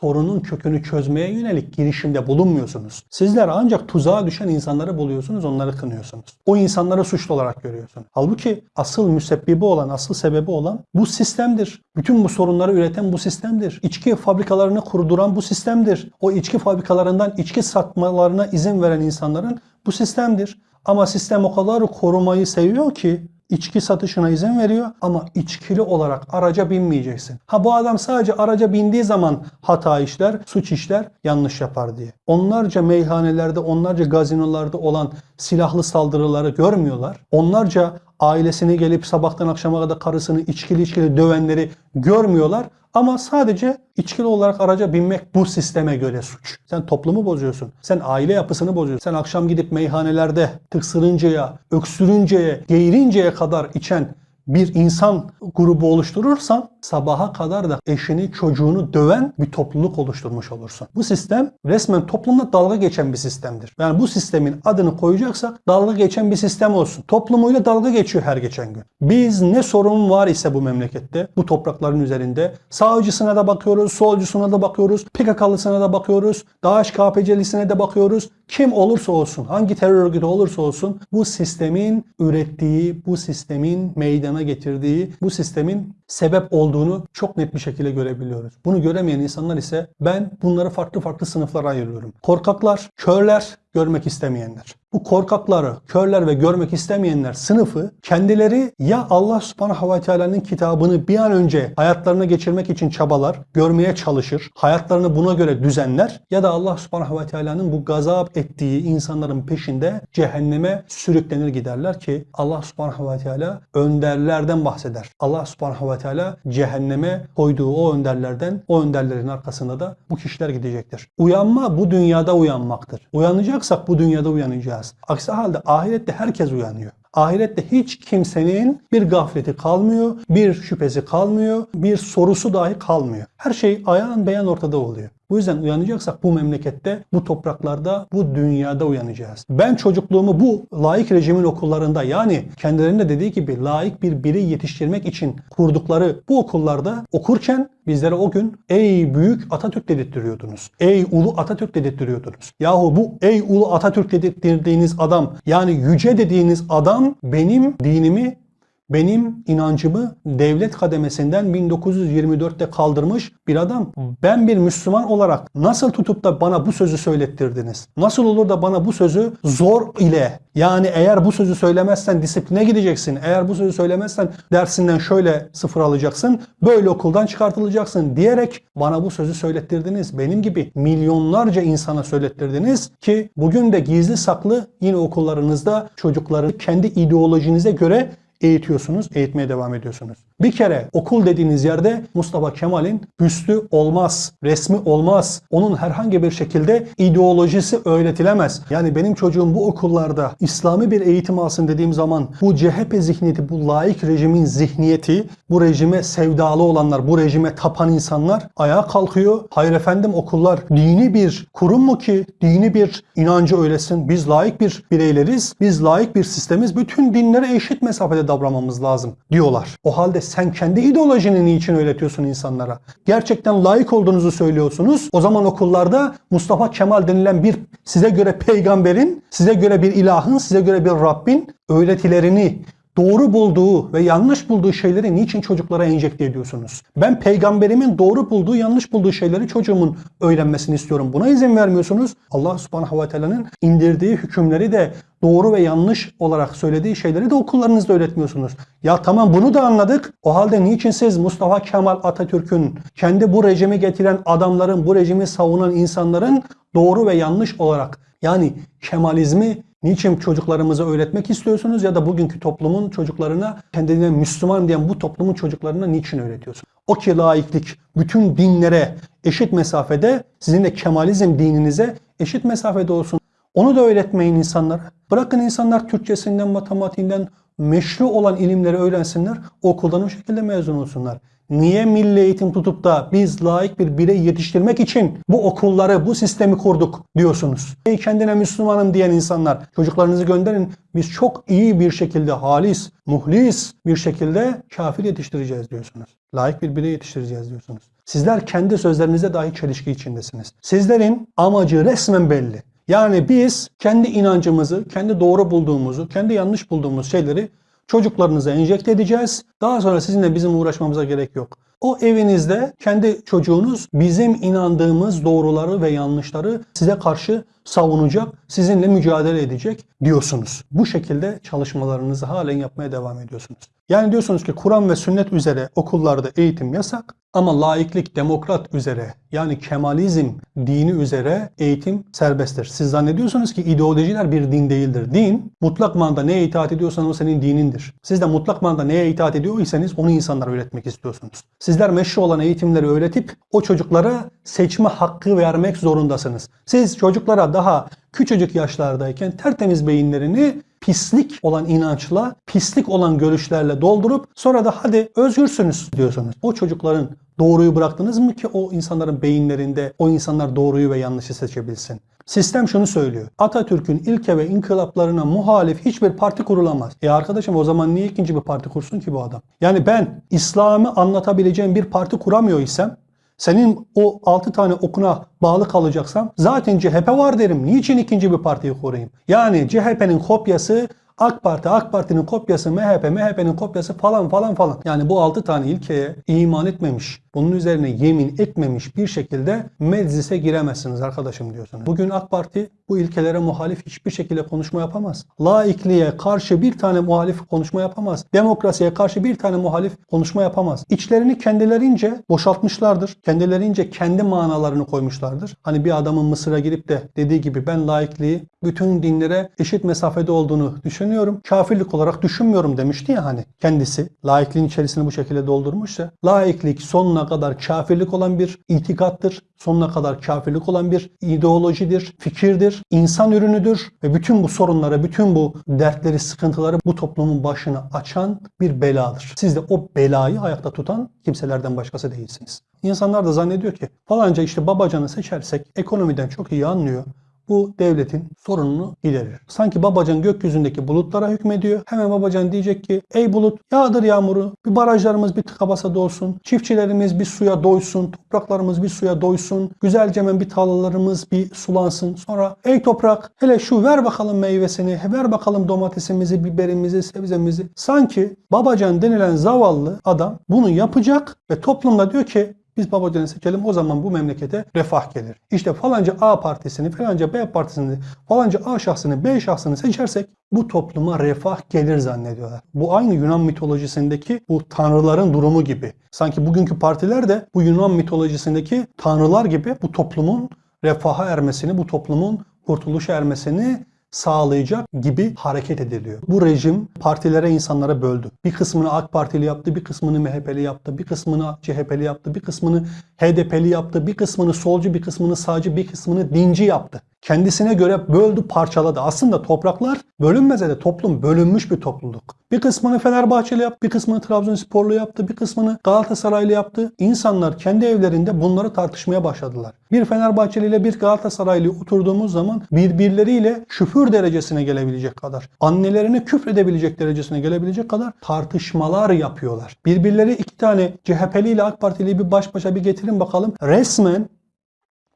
sorunun kökünü çözmeye yönelik girişimde bulunmuyorsunuz. Sizler ancak tuzağa düşen insanları buluyorsunuz, onları kınıyorsunuz. O insanları suçlu olarak görüyorsunuz. Halbuki asıl müsebbibi olan, asıl sebebi olan bu sistemdir. Bütün bu sorunları üreten bu sistemdir. İçki fabrikalarını kurduran bu sistemdir. O içki fabrikalarından içki satmalarına izin veren insanların bu sistemdir. Ama sistem o kadar korumayı seviyor ki içki satışına izin veriyor ama içkili olarak araca binmeyeceksin. Ha bu adam sadece araca bindiği zaman hata işler, suç işler, yanlış yapar diye. Onlarca meyhanelerde, onlarca gazinolarda olan silahlı saldırıları görmüyorlar. Onlarca ailesini gelip sabahtan akşama kadar karısını içkili içkili dövenleri görmüyorlar. Ama sadece içkili olarak araca binmek bu sisteme göre suç. Sen toplumu bozuyorsun. Sen aile yapısını bozuyorsun. Sen akşam gidip meyhanelerde tıksırıncaya, öksürünceye, geğirinceye kadar içen bir insan grubu oluşturursan sabaha kadar da eşini çocuğunu döven bir topluluk oluşturmuş olursun. Bu sistem resmen toplumla dalga geçen bir sistemdir. Yani bu sistemin adını koyacaksak dalga geçen bir sistem olsun. Toplumuyla dalga geçiyor her geçen gün. Biz ne sorun var ise bu memlekette, bu toprakların üzerinde sağcısına da bakıyoruz, solcusuna da bakıyoruz, PKK'lısına da bakıyoruz, DAEŞ KPC'lisine de bakıyoruz. kim olursa olsun, hangi terör örgütü olursa olsun bu sistemin ürettiği, bu sistemin meydana getirdiği, bu sistemin sebep olduğunu çok net bir şekilde görebiliyoruz. Bunu göremeyen insanlar ise ben bunları farklı farklı sınıflara ayırıyorum. Korkaklar, körler, görmek istemeyenler. Bu korkakları, körler ve görmek istemeyenler sınıfı kendileri ya Allah subhanahu ve teala'nın kitabını bir an önce hayatlarına geçirmek için çabalar, görmeye çalışır, hayatlarını buna göre düzenler ya da Allah subhanahu ve teala'nın bu gazap ettiği insanların peşinde cehenneme sürüklenir giderler ki Allah subhanahu ve teala önderlerden bahseder. Allah subhanahu ve teala cehenneme koyduğu o önderlerden, o önderlerin arkasında da bu kişiler gidecektir. Uyanma bu dünyada uyanmaktır. Uyanacaksak bu dünyada uyanacağız. Aksi halde ahirette herkes uyanıyor. Ahirette hiç kimsenin bir gafleti kalmıyor, bir şüphesi kalmıyor, bir sorusu dahi kalmıyor. Her şey ayağın beyan ortada oluyor. Bu yüzden uyanacaksak bu memlekette, bu topraklarda, bu dünyada uyanacağız. Ben çocukluğumu bu laik rejimin okullarında yani kendilerine dediği gibi laik bir birey yetiştirmek için kurdukları bu okullarda okurken bizlere o gün ey büyük Atatürk dedirttiriyordunuz. Ey ulu Atatürk dedirttiriyordunuz. Yahu bu ey ulu Atatürk dedirttirdiğiniz adam yani yüce dediğiniz adam benim dinimi benim inancımı devlet kademesinden 1924'te kaldırmış bir adam. Ben bir Müslüman olarak nasıl tutup da bana bu sözü söylettirdiniz? Nasıl olur da bana bu sözü zor ile yani eğer bu sözü söylemezsen disipline gideceksin. Eğer bu sözü söylemezsen dersinden şöyle sıfır alacaksın. Böyle okuldan çıkartılacaksın diyerek bana bu sözü söylettirdiniz. Benim gibi milyonlarca insana söylettirdiniz ki bugün de gizli saklı yine okullarınızda çocukları kendi ideolojinize göre eğitiyorsunuz, eğitmeye devam ediyorsunuz. Bir kere okul dediğiniz yerde Mustafa Kemal'in büstü olmaz, resmi olmaz. Onun herhangi bir şekilde ideolojisi öğretilemez. Yani benim çocuğum bu okullarda İslami bir eğitim alsın dediğim zaman bu CHP zihniyeti, bu laik rejimin zihniyeti, bu rejime sevdalı olanlar, bu rejime tapan insanlar ayağa kalkıyor. Hayır efendim okullar dini bir kurum mu ki dini bir inancı öylesin? Biz laik bir bireyleriz, biz laik bir sistemiz. Bütün dinlere eşit mesafede davranmamız lazım diyorlar. O halde sen kendi ideolojini niçin öğretiyorsun insanlara? Gerçekten layık olduğunuzu söylüyorsunuz. O zaman okullarda Mustafa Kemal denilen bir size göre peygamberin, size göre bir ilahın, size göre bir Rabbin öğretilerini doğru bulduğu ve yanlış bulduğu şeyleri niçin çocuklara enjekte ediyorsunuz? Ben peygamberimin doğru bulduğu, yanlış bulduğu şeyleri çocuğumun öğrenmesini istiyorum. Buna izin vermiyorsunuz. Allah subhanahu ve teala'nın indirdiği hükümleri de doğru ve yanlış olarak söylediği şeyleri de okullarınızda öğretmiyorsunuz. Ya tamam bunu da anladık. O halde niçin siz Mustafa Kemal Atatürk'ün kendi bu rejimi getiren adamların, bu rejimi savunan insanların doğru ve yanlış olarak yani Kemalizmi niçin çocuklarımıza öğretmek istiyorsunuz ya da bugünkü toplumun çocuklarına kendine Müslüman diyen bu toplumun çocuklarına niçin öğretiyorsunuz? O ki laiklik bütün dinlere eşit mesafede sizin de Kemalizm dininize eşit mesafede olsun. Onu da öğretmeyin insanlara. Bırakın insanlar Türkçesinden, matematiğinden meşru olan ilimleri öğrensinler. Okuldan o şekilde mezun olsunlar. Niye milli eğitim tutup da biz layık bir birey yetiştirmek için bu okulları, bu sistemi kurduk diyorsunuz? Ey kendine Müslümanım diyen insanlar çocuklarınızı gönderin. Biz çok iyi bir şekilde halis, muhlis bir şekilde kafir yetiştireceğiz diyorsunuz. Layık bir birey yetiştireceğiz diyorsunuz. Sizler kendi sözlerinizde dahi çelişki içindesiniz. Sizlerin amacı resmen belli. Yani biz kendi inancımızı, kendi doğru bulduğumuzu, kendi yanlış bulduğumuz şeyleri çocuklarınıza enjekte edeceğiz. Daha sonra sizinle bizim uğraşmamıza gerek yok. O evinizde kendi çocuğunuz bizim inandığımız doğruları ve yanlışları size karşı savunacak, sizinle mücadele edecek diyorsunuz. Bu şekilde çalışmalarınızı halen yapmaya devam ediyorsunuz. Yani diyorsunuz ki Kur'an ve sünnet üzere okullarda eğitim yasak ama laiklik, demokrat üzere yani Kemalizm dini üzere eğitim serbesttir. Siz zannediyorsunuz ki ideolojiler bir din değildir. Din mutlak manada neye itaat ediyorsan o senin dinindir. Siz de mutlak manada neye itaat ediyorsanız onu insanlara öğretmek istiyorsunuz. Sizler meşru olan eğitimleri öğretip o çocuklara seçme hakkı vermek zorundasınız. Siz çocuklara daha küçücük yaşlardayken tertemiz beyinlerini pislik olan inançla, pislik olan görüşlerle doldurup sonra da hadi özgürsünüz diyorsunuz. O çocukların doğruyu bıraktınız mı ki o insanların beyinlerinde o insanlar doğruyu ve yanlışı seçebilsin? Sistem şunu söylüyor. Atatürk'ün ilke ve inkılaplarına muhalif hiçbir parti kurulamaz. E arkadaşım o zaman niye ikinci bir parti kursun ki bu adam? Yani ben İslam'ı anlatabileceğim bir parti kuramıyor isem senin o 6 tane okuna bağlı kalacaksam zaten CHP var derim. Niçin ikinci bir partiyi koruyayım? Yani CHP'nin kopyası AK Parti, AK Parti'nin kopyası, MHP, MHP'nin kopyası falan falan falan. Yani bu 6 tane ilkeye iman etmemiş, bunun üzerine yemin etmemiş bir şekilde meclise giremezsiniz arkadaşım diyorsunuz. Bugün AK Parti bu ilkelere muhalif hiçbir şekilde konuşma yapamaz. Laikliğe karşı bir tane muhalif konuşma yapamaz. Demokrasiye karşı bir tane muhalif konuşma yapamaz. İçlerini kendilerince boşaltmışlardır. Kendilerince kendi manalarını koymuşlardır. Hani bir adamın Mısır'a girip de dediği gibi ben laikliği bütün dinlere eşit mesafede olduğunu düşünüyorum. Kafirlik olarak düşünmüyorum demişti ya hani kendisi. Laikliğin içerisini bu şekilde doldurmuşsa. Laiklik sonuna kadar kafirlik olan bir itikattır. Sonuna kadar kafirlik olan bir ideolojidir, fikirdir, insan ürünüdür ve bütün bu sorunlara, bütün bu dertleri, sıkıntıları bu toplumun başına açan bir beladır. Siz de o belayı ayakta tutan kimselerden başkası değilsiniz. İnsanlar da zannediyor ki falanca işte babacanı seçersek ekonomiden çok iyi anlıyor bu devletin sorununu giderir. Sanki babacan gökyüzündeki bulutlara hükmediyor. Hemen babacan diyecek ki ey bulut yağdır yağmuru, bir barajlarımız bir tıka basa dolsun, çiftçilerimiz bir suya doysun, topraklarımız bir suya doysun, güzelce hemen bir tarlalarımız bir sulansın. Sonra ey toprak hele şu ver bakalım meyvesini, ver bakalım domatesimizi, biberimizi, sebzemizi. Sanki babacan denilen zavallı adam bunu yapacak ve toplumda diyor ki biz babacanı seçelim o zaman bu memlekete refah gelir. İşte falanca A partisini, falanca B partisini, falanca A şahsını, B şahsını seçersek bu topluma refah gelir zannediyorlar. Bu aynı Yunan mitolojisindeki bu tanrıların durumu gibi. Sanki bugünkü partiler de bu Yunan mitolojisindeki tanrılar gibi bu toplumun refaha ermesini, bu toplumun kurtuluşa ermesini sağlayacak gibi hareket ediliyor. Bu rejim partilere insanlara böldü. Bir kısmını AK Partili yaptı, bir kısmını MHP'li yaptı, bir kısmını CHP'li yaptı, bir kısmını HDP'li yaptı, bir kısmını solcu, bir kısmını sağcı, bir kısmını dinci yaptı. Kendisine göre böldü, parçaladı. Aslında topraklar bölünmese de toplum bölünmüş bir topluluk. Bir kısmını Fenerbahçeli yaptı, bir kısmını Trabzonsporlu yaptı, bir kısmını Galatasaraylı yaptı. İnsanlar kendi evlerinde bunları tartışmaya başladılar. Bir Fenerbahçeli ile bir Galatasaraylı oturduğumuz zaman birbirleriyle küfür derecesine gelebilecek kadar, annelerine küfredebilecek derecesine gelebilecek kadar tartışmalar yapıyorlar. Birbirleri iki tane CHP'li ile AK Partili bir baş başa bir getirin bakalım. Resmen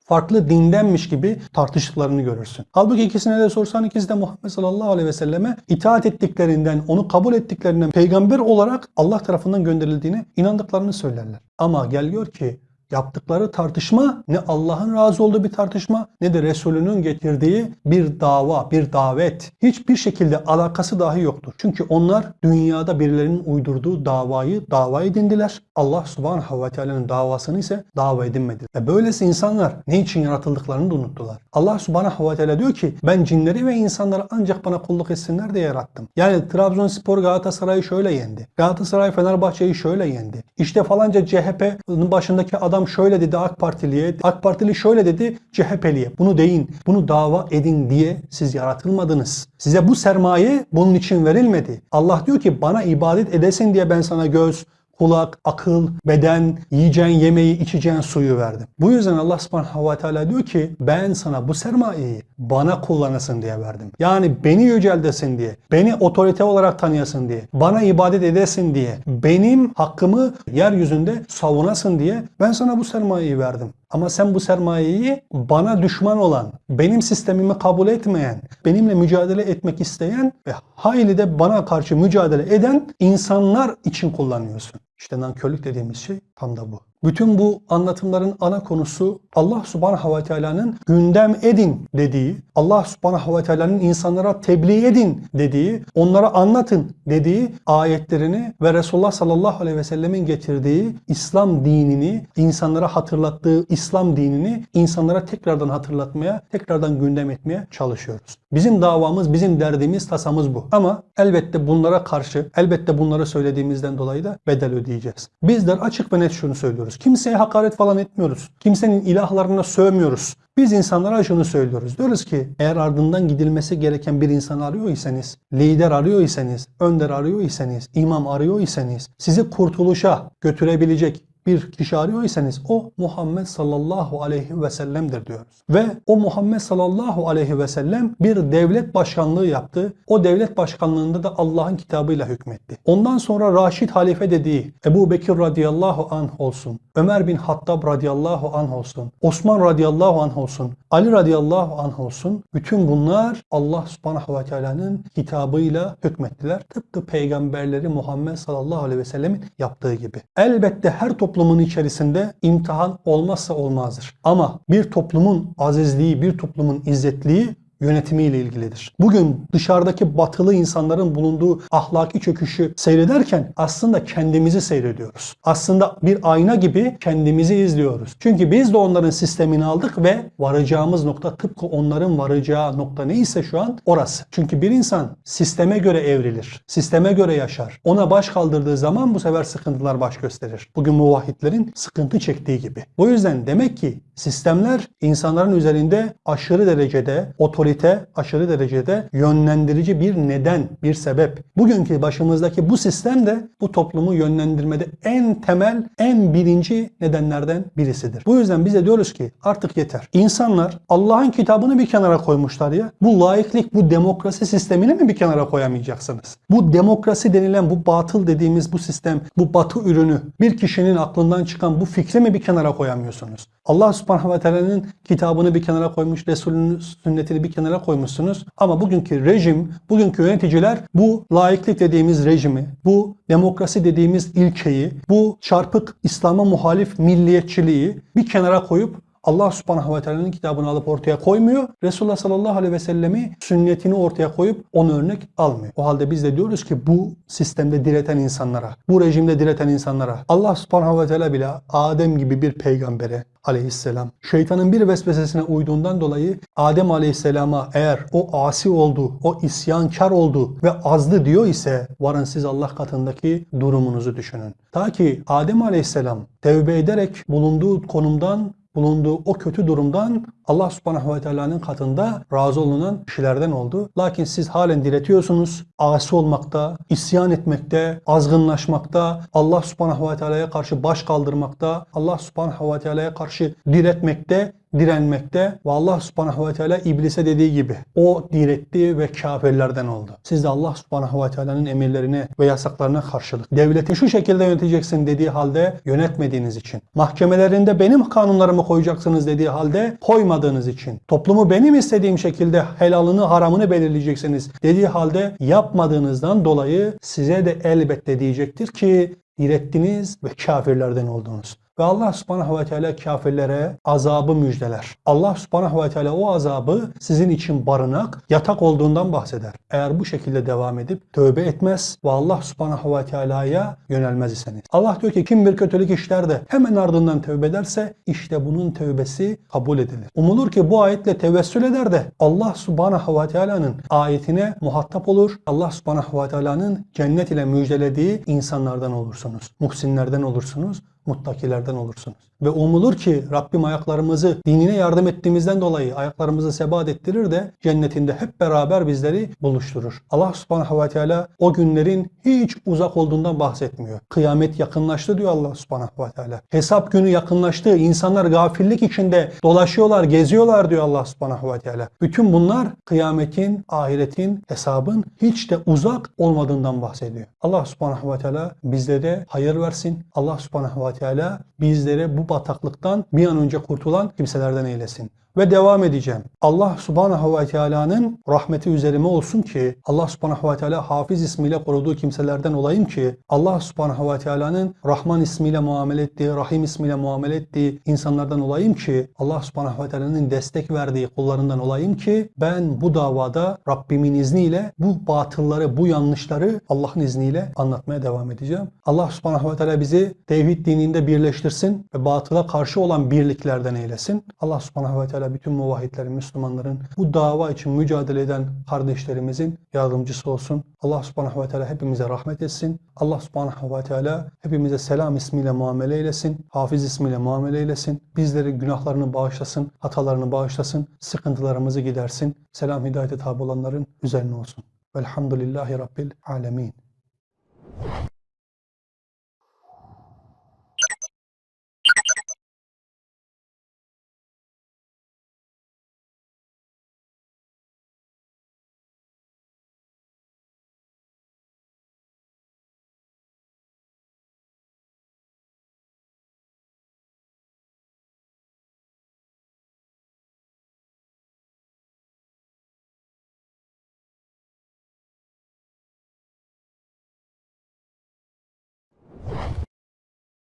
farklı dindenmiş gibi tartıştıklarını görürsün. Halbuki ikisine de sorsan ikisi de Muhammed sallallahu aleyhi ve selleme itaat ettiklerinden, onu kabul ettiklerinden peygamber olarak Allah tarafından gönderildiğine inandıklarını söylerler. Ama gel gör ki yaptıkları tartışma ne Allah'ın razı olduğu bir tartışma ne de Resulünün getirdiği bir dava, bir davet. Hiçbir şekilde alakası dahi yoktur. Çünkü onlar dünyada birilerinin uydurduğu davayı dava edindiler. Allah subhanahu ve teala'nın davasını ise dava edinmediler. Ve böylesi insanlar ne için yaratıldıklarını da unuttular. Allah subhanahu ve teala diyor ki ben cinleri ve insanları ancak bana kulluk etsinler diye yarattım. Yani Trabzonspor Galatasaray'ı şöyle yendi. Galatasaray Fenerbahçe'yi şöyle yendi. İşte falanca CHP'nin başındaki adam şöyle dedi AK Partiliye, AK Partili şöyle dedi CHP'liye. Bunu deyin, bunu dava edin diye siz yaratılmadınız. Size bu sermaye bunun için verilmedi. Allah diyor ki bana ibadet edesin diye ben sana göz, kulak, akıl, beden, yiyeceğin yemeği, içeceğin suyu verdim. Bu yüzden Allah subhanahu ve teala diyor ki ben sana bu sermayeyi bana kullanasın diye verdim. Yani beni yüceldesin diye, beni otorite olarak tanıyasın diye, bana ibadet edesin diye, benim hakkımı yeryüzünde savunasın diye ben sana bu sermayeyi verdim. Ama sen bu sermayeyi bana düşman olan, benim sistemimi kabul etmeyen, benimle mücadele etmek isteyen ve hayli de bana karşı mücadele eden insanlar için kullanıyorsun. İşte nankörlük dediğimiz şey tam da bu. Bütün bu anlatımların ana konusu Allah subhanahu ve teala'nın gündem edin dediği, Allah subhanahu ve teala'nın insanlara tebliğ edin dediği, onlara anlatın dediği ayetlerini ve Resulullah sallallahu aleyhi ve sellemin getirdiği İslam dinini, insanlara hatırlattığı İslam dinini insanlara tekrardan hatırlatmaya, tekrardan gündem etmeye çalışıyoruz. Bizim davamız, bizim derdimiz, tasamız bu. Ama elbette bunlara karşı, elbette bunları söylediğimizden dolayı da bedel ödeyeceğiz. Bizler açık ve net şunu söylüyoruz. Kimseye hakaret falan etmiyoruz. Kimsenin ilahlarına sövmüyoruz. Biz insanlara şunu söylüyoruz. Diyoruz ki eğer ardından gidilmesi gereken bir insan arıyor iseniz, lider arıyor iseniz, önder arıyor iseniz, imam arıyor iseniz, sizi kurtuluşa götürebilecek, bir kişi arıyorsanız o Muhammed sallallahu aleyhi ve sellem'dir diyoruz. Ve o Muhammed sallallahu aleyhi ve sellem bir devlet başkanlığı yaptı. O devlet başkanlığında da Allah'ın kitabıyla hükmetti. Ondan sonra Raşid halife dediği Ebu Bekir radıyallahu anh olsun, Ömer bin Hattab radıyallahu anh olsun, Osman radıyallahu anh olsun, Ali radıyallahu anh olsun. Bütün bunlar Allah subhanahu ve teala'nın kitabıyla hükmettiler. Tıpkı peygamberleri Muhammed sallallahu aleyhi ve sellemin yaptığı gibi. Elbette her toplumun içerisinde imtihan olmazsa olmazdır. Ama bir toplumun azizliği, bir toplumun izzetliği yönetimiyle ilgilidir. Bugün dışarıdaki batılı insanların bulunduğu ahlaki çöküşü seyrederken aslında kendimizi seyrediyoruz. Aslında bir ayna gibi kendimizi izliyoruz. Çünkü biz de onların sistemini aldık ve varacağımız nokta tıpkı onların varacağı nokta neyse şu an orası. Çünkü bir insan sisteme göre evrilir. Sisteme göre yaşar. Ona baş kaldırdığı zaman bu sefer sıkıntılar baş gösterir. Bugün muvahhidlerin sıkıntı çektiği gibi. Bu yüzden demek ki sistemler insanların üzerinde aşırı derecede otorite, aşırı derecede yönlendirici bir neden, bir sebep. Bugünkü başımızdaki bu sistem de bu toplumu yönlendirmede en temel, en birinci nedenlerden birisidir. Bu yüzden biz de diyoruz ki artık yeter. İnsanlar Allah'ın kitabını bir kenara koymuşlar ya. Bu laiklik, bu demokrasi sistemini mi bir kenara koyamayacaksınız? Bu demokrasi denilen, bu batıl dediğimiz bu sistem, bu batı ürünü, bir kişinin aklından çıkan bu fikri mi bir kenara koyamıyorsunuz? Allah subhanahu ve teala'nın kitabını bir kenara koymuş, Resulünün sünnetini bir kenara koymuşsunuz. Ama bugünkü rejim, bugünkü yöneticiler bu laiklik dediğimiz rejimi, bu demokrasi dediğimiz ilkeyi, bu çarpık İslam'a muhalif milliyetçiliği bir kenara koyup Allah subhanahu ve teala'nın kitabını alıp ortaya koymuyor. Resulullah sallallahu aleyhi ve sellemi sünnetini ortaya koyup onu örnek almıyor. O halde biz de diyoruz ki bu sistemde direten insanlara, bu rejimde direten insanlara Allah subhanahu ve teala bile Adem gibi bir peygambere aleyhisselam şeytanın bir vesvesesine uyduğundan dolayı Adem aleyhisselama eğer o asi oldu, o isyankar oldu ve azdı diyor ise varın siz Allah katındaki durumunuzu düşünün. Ta ki Adem aleyhisselam tevbe ederek bulunduğu konumdan bulunduğu o kötü durumdan Allah subhanahu ve teala'nın katında razı olunan kişilerden oldu. Lakin siz halen diretiyorsunuz. Asi olmakta, isyan etmekte, azgınlaşmakta, Allah subhanahu ve teala'ya karşı baş kaldırmakta, Allah subhanahu ve teala'ya karşı diretmekte direnmekte ve Allah subhanahu ve teala iblise dediği gibi o diretti ve kafirlerden oldu. Siz de Allah subhanahu ve teala'nın emirlerine ve yasaklarına karşılık devleti şu şekilde yöneteceksin dediği halde yönetmediğiniz için, mahkemelerinde benim kanunlarımı koyacaksınız dediği halde koymadığınız için, toplumu benim istediğim şekilde helalını haramını belirleyeceksiniz dediği halde yapmadığınızdan dolayı size de elbette diyecektir ki direttiniz ve kafirlerden oldunuz. Ve Allah subhanahu ve teala kafirlere azabı müjdeler. Allah subhanahu ve teala o azabı sizin için barınak, yatak olduğundan bahseder. Eğer bu şekilde devam edip tövbe etmez ve Allah subhanahu ve teala'ya yönelmez iseniz. Allah diyor ki kim bir kötülük işler de hemen ardından tövbe ederse işte bunun tövbesi kabul edilir. Umulur ki bu ayetle tevessül eder de Allah subhanahu ve teala'nın ayetine muhatap olur. Allah subhanahu ve teala'nın cennet ile müjdelediği insanlardan olursunuz. Muhsinlerden olursunuz muttakilerden olursunuz. Ve umulur ki Rabbim ayaklarımızı dinine yardım ettiğimizden dolayı ayaklarımızı sebat ettirir de cennetinde hep beraber bizleri buluşturur. Allah subhanahu ve teala o günlerin hiç uzak olduğundan bahsetmiyor. Kıyamet yakınlaştı diyor Allah subhanahu ve teala. Hesap günü yakınlaştı. İnsanlar gafillik içinde dolaşıyorlar, geziyorlar diyor Allah subhanahu ve teala. Bütün bunlar kıyametin, ahiretin, hesabın hiç de uzak olmadığından bahsediyor. Allah subhanahu ve teala bizlere hayır versin. Allah subhanahu ve Teala bizlere bu bataklıktan bir an önce kurtulan kimselerden eylesin. Ve devam edeceğim. Allah subhanahu ve teala'nın rahmeti üzerime olsun ki Allah subhanahu ve teala Hafiz ismiyle koruduğu kimselerden olayım ki Allah subhanahu ve teala'nın Rahman ismiyle muamele ettiği, Rahim ismiyle muamele ettiği insanlardan olayım ki Allah subhanahu ve teala'nın destek verdiği kullarından olayım ki ben bu davada Rabbimin izniyle bu batılları, bu yanlışları Allah'ın izniyle anlatmaya devam edeceğim. Allah subhanahu ve teala bizi tevhid dininde birleştirsin ve batıla karşı olan birliklerden eylesin. Allah subhanahu ve teala bütün muvahhidlerin, Müslümanların bu dava için mücadele eden kardeşlerimizin yardımcısı olsun. Allah subhanahu ve teala hepimize rahmet etsin. Allah subhanahu ve teala hepimize selam ismiyle muamele eylesin. Hafiz ismiyle muamele eylesin. Bizleri günahlarını bağışlasın, hatalarını bağışlasın, sıkıntılarımızı gidersin. Selam hidayete tabi olanların üzerine olsun. Velhamdülillahi Rabbil alemin.